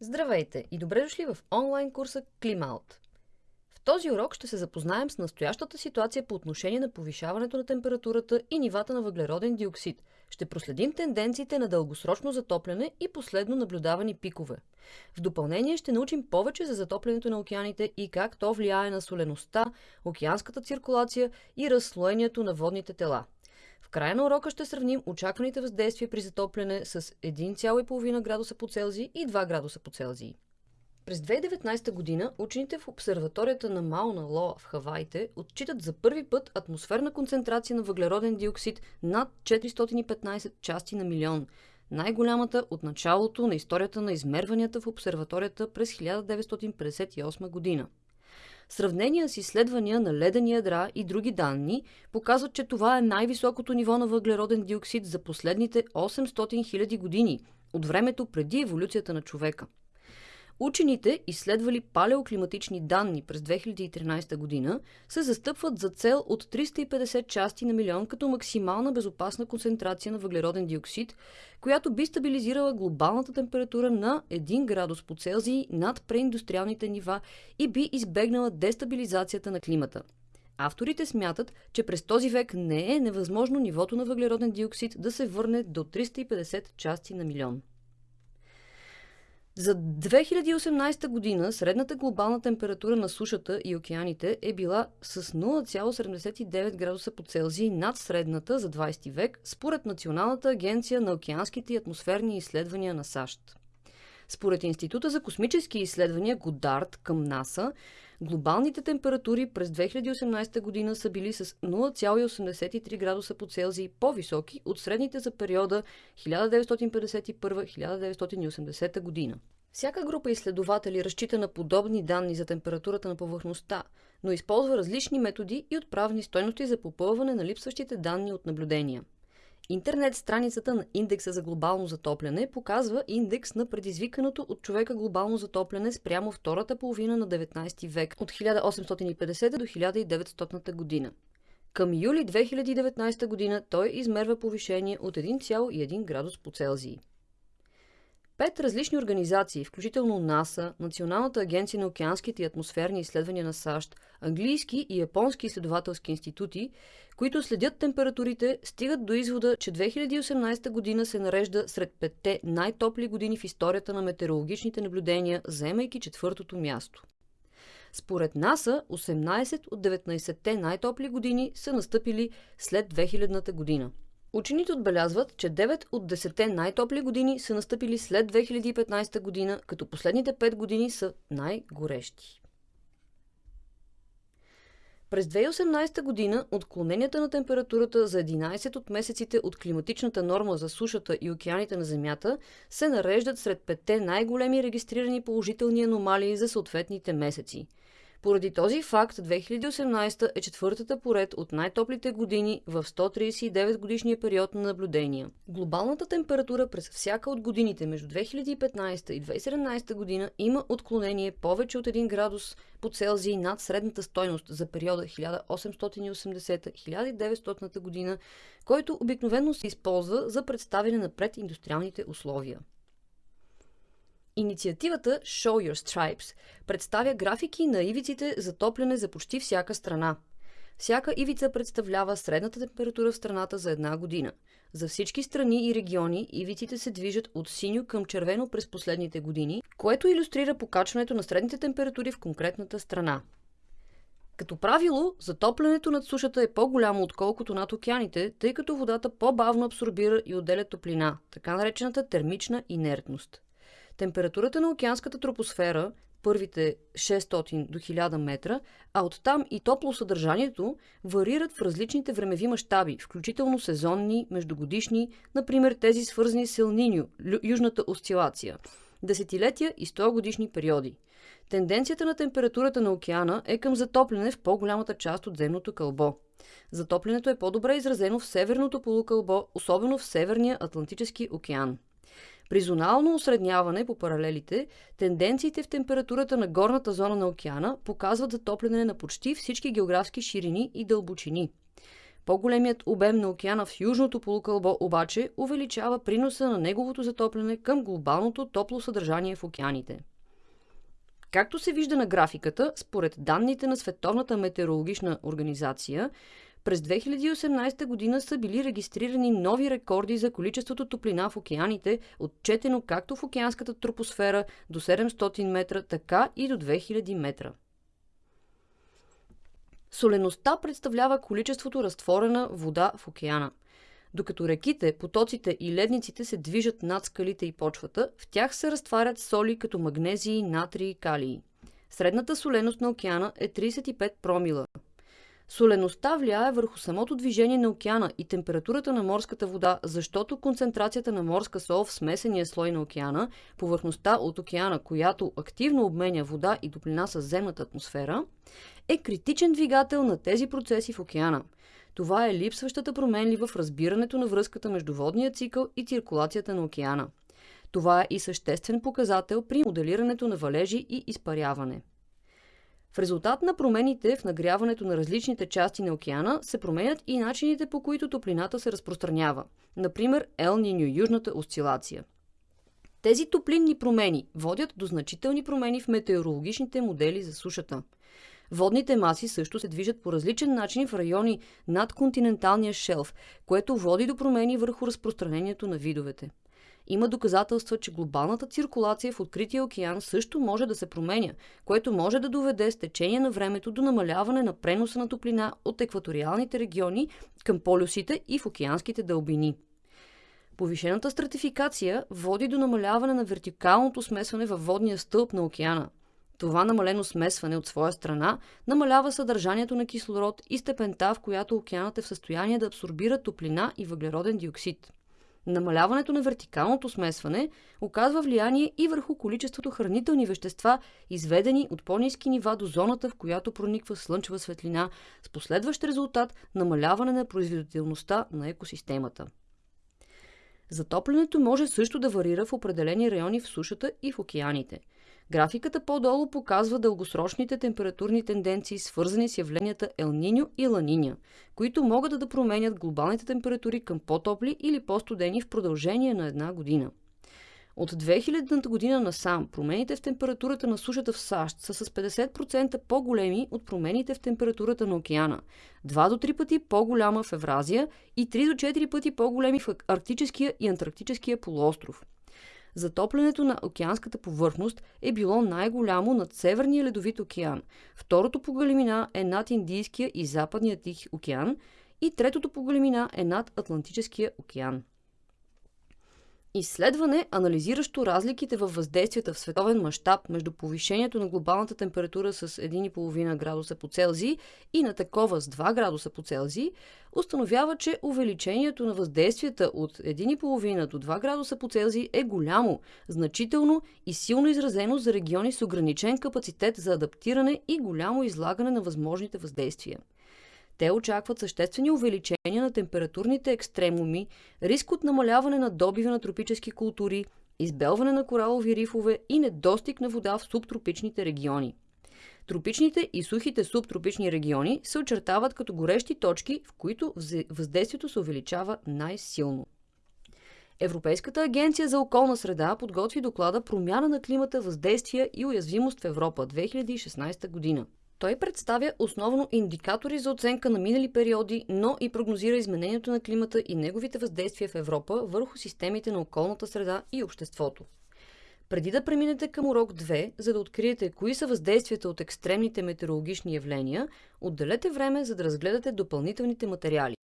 Здравейте и добре дошли в онлайн курса Климаут. В този урок ще се запознаем с настоящата ситуация по отношение на повишаването на температурата и нивата на въглероден диоксид. Ще проследим тенденциите на дългосрочно затопляне и последно наблюдавани пикове. В допълнение ще научим повече за затоплянето на океаните и как то влияе на солеността, океанската циркулация и разслоението на водните тела – края на урока ще сравним очакваните въздействия при затопляне с 1,5 градуса по Целзий и 2 градуса по Целзий. През 2019 година учените в обсерваторията на Мауна Лоа в Хаваите отчитат за първи път атмосферна концентрация на въглероден диоксид над 415 части на милион, най-голямата от началото на историята на измерванията в обсерваторията през 1958 година. Сравнения с изследвания на ледени ядра и други данни показват, че това е най-високото ниво на въглероден диоксид за последните 800 000 години, от времето преди еволюцията на човека – Учените, изследвали палеоклиматични данни през 2013 година, се застъпват за цел от 350 части на милион като максимална безопасна концентрация на въглероден диоксид, която би стабилизирала глобалната температура на 1 градус по Целзий над преиндустриалните нива и би избегнала дестабилизацията на климата. Авторите смятат, че през този век не е невъзможно нивото на въглероден диоксид да се върне до 350 части на милион. За 2018 година средната глобална температура на сушата и океаните е била с 0,79 градуса по Целзий над средната за 20 век, според Националната агенция на океанските и атмосферни изследвания на САЩ. Според Института за космически изследвания Годард към НАСА, глобалните температури през 2018 година са били с 0,83 градуса по Целзий по-високи от средните за периода 1951-1980 година. Всяка група изследователи разчита на подобни данни за температурата на повърхността, но използва различни методи и отправни стойности за попълване на липсващите данни от наблюдения – Интернет страницата на индекса за глобално затопляне показва индекс на предизвиканото от човека глобално затопляне спрямо втората половина на 19 век от 1850 до 1900 година. Към юли 2019 година той измерва повишение от 1,1 градус по Целзий. Пет различни организации, включително НАСА, Националната агенция на океанските и атмосферни изследвания на САЩ, английски и японски изследователски институти, които следят температурите, стигат до извода, че 2018 година се нарежда сред петте най-топли години в историята на метеорологичните наблюдения, заемайки четвъртото място. Според НАСА, 18 от 19-те най-топли години са настъпили след 2000-та година – Учените отбелязват, че 9 от 10 най-топли години са настъпили след 2015 година, като последните 5 години са най-горещи. През 2018 година отклоненията на температурата за 11 от месеците от климатичната норма за сушата и океаните на Земята се нареждат сред петте най-големи регистрирани положителни аномалии за съответните месеци – поради този факт 2018 е четвъртата поред от най-топлите години в 139 годишния период на наблюдения. Глобалната температура през всяка от годините между 2015 и 2017 година има отклонение повече от 1 градус по Целзий над средната стойност за периода 1880-1900 година, който обикновено се използва за представяне на прединдустриалните условия. Инициативата Show Your Stripes представя графики на ивиците за топляне за почти всяка страна. Всяка ивица представлява средната температура в страната за една година. За всички страни и региони ивиците се движат от синьо към червено през последните години, което иллюстрира покачването на средните температури в конкретната страна. Като правило, затоплянето над сушата е по-голямо отколкото над океаните, тъй като водата по-бавно абсорбира и отделя топлина, така наречената термична инертност. Температурата на океанската тропосфера, първите 600 до 1000 метра, а оттам и топло съдържанието варират в различните времеви мащаби, включително сезонни, междугодишни, например тези свързани с Елниньо, южната осцилация, десетилетия и 100 годишни периоди. Тенденцията на температурата на океана е към затопляне в по-голямата част от земното кълбо. Затоплянето е по-добре изразено в северното полукълбо, особено в Северния Атлантически океан. При зонално осредняване по паралелите, тенденциите в температурата на горната зона на океана показват затопляне на почти всички географски ширини и дълбочини. По-големият обем на океана в южното полукълбо обаче увеличава приноса на неговото затопляне към глобалното топло съдържание в океаните. Както се вижда на графиката, според данните на Световната метеорологична организация, през 2018 година са били регистрирани нови рекорди за количеството топлина в океаните, отчетено както в океанската тропосфера до 700 метра, така и до 2000 метра. Солеността представлява количеството разтворена вода в океана. Докато реките, потоците и ледниците се движат над скалите и почвата, в тях се разтварят соли като магнезии, натрии и калии. Средната соленост на океана е 35 промила. Солеността влияе върху самото движение на океана и температурата на морската вода, защото концентрацията на морска сол в смесения слой на океана, повърхността от океана, която активно обменя вода и топлина с земната атмосфера, е критичен двигател на тези процеси в океана. Това е липсващата променлива в разбирането на връзката между водния цикъл и циркулацията на океана. Това е и съществен показател при моделирането на валежи и изпаряване. В резултат на промените в нагряването на различните части на океана се променят и начините по които топлината се разпространява. Например, Ел Ниньо, южната осцилация. Тези топлинни промени водят до значителни промени в метеорологичните модели за сушата. Водните маси също се движат по различен начин в райони над континенталния шелф, което води до промени върху разпространението на видовете. Има доказателства, че глобалната циркулация в открития океан също може да се променя, което може да доведе с течение на времето до намаляване на преноса на топлина от екваториалните региони към полюсите и в океанските дълбини. Повишената стратификация води до намаляване на вертикалното смесване във водния стълб на океана. Това намалено смесване от своя страна намалява съдържанието на кислород и степента, в която океанът е в състояние да абсорбира топлина и въглероден диоксид. Намаляването на вертикалното смесване оказва влияние и върху количеството хранителни вещества, изведени от по-низки нива до зоната, в която прониква слънчева светлина, с последващ резултат намаляване на производителността на екосистемата. Затоплянето може също да варира в определени райони в сушата и в океаните – Графиката по-долу показва дългосрочните температурни тенденции, свързани с явленията Елниньо и Ланиня, които могат да променят глобалните температури към по-топли или по-студени в продължение на една година. От 2000 година насам промените в температурата на сушата в САЩ са с 50% по-големи от промените в температурата на океана, 2 до 3 пъти по-голяма в Евразия и 3 до 4 пъти по-големи в Арктическия и Антарктическия полуостров – затоплянето на океанската повърхност е било най-голямо над Северния ледовит океан. Второто по големина е над Индийския и Западния Тих океан и третото по големина е над Атлантическия океан. Изследване, анализиращо разликите във въздействията в световен мащаб между повишението на глобалната температура с 1,5 градуса по Целзий и на такова с 2 градуса по Целзий, установява, че увеличението на въздействията от 1,5 до 2 градуса по Целзий е голямо, значително и силно изразено за региони с ограничен капацитет за адаптиране и голямо излагане на възможните въздействия. Те очакват съществени увеличения на температурните екстремуми, риск от намаляване на добива на тропически култури, избелване на коралови рифове и недостиг на вода в субтропичните региони. Тропичните и сухите субтропични региони се очертават като горещи точки, в които въздействието се увеличава най-силно. Европейската агенция за околна среда подготви доклада Промяна на климата, въздействия и уязвимост в Европа 2016 година. Той представя основно индикатори за оценка на минали периоди, но и прогнозира изменението на климата и неговите въздействия в Европа върху системите на околната среда и обществото. Преди да преминете към урок 2, за да откриете кои са въздействията от екстремните метеорологични явления, отделете време за да разгледате допълнителните материали.